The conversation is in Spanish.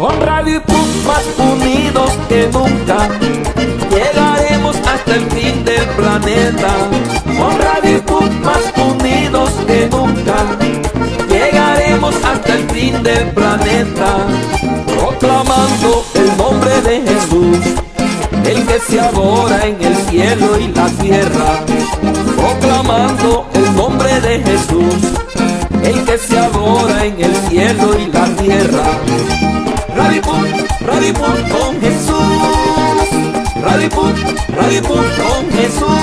Con Radio más unidos que nunca Llegaremos hasta el fin del planeta. Con Radio más unidos que nunca Llegaremos hasta el fin del planeta. Proclamando el nombre de Jesús El que se adora en el cielo y la tierra. Proclamando el nombre de Jesús cielo y la tierra. Radipun, Radipun con Jesús. Radipun, Radipun con Jesús.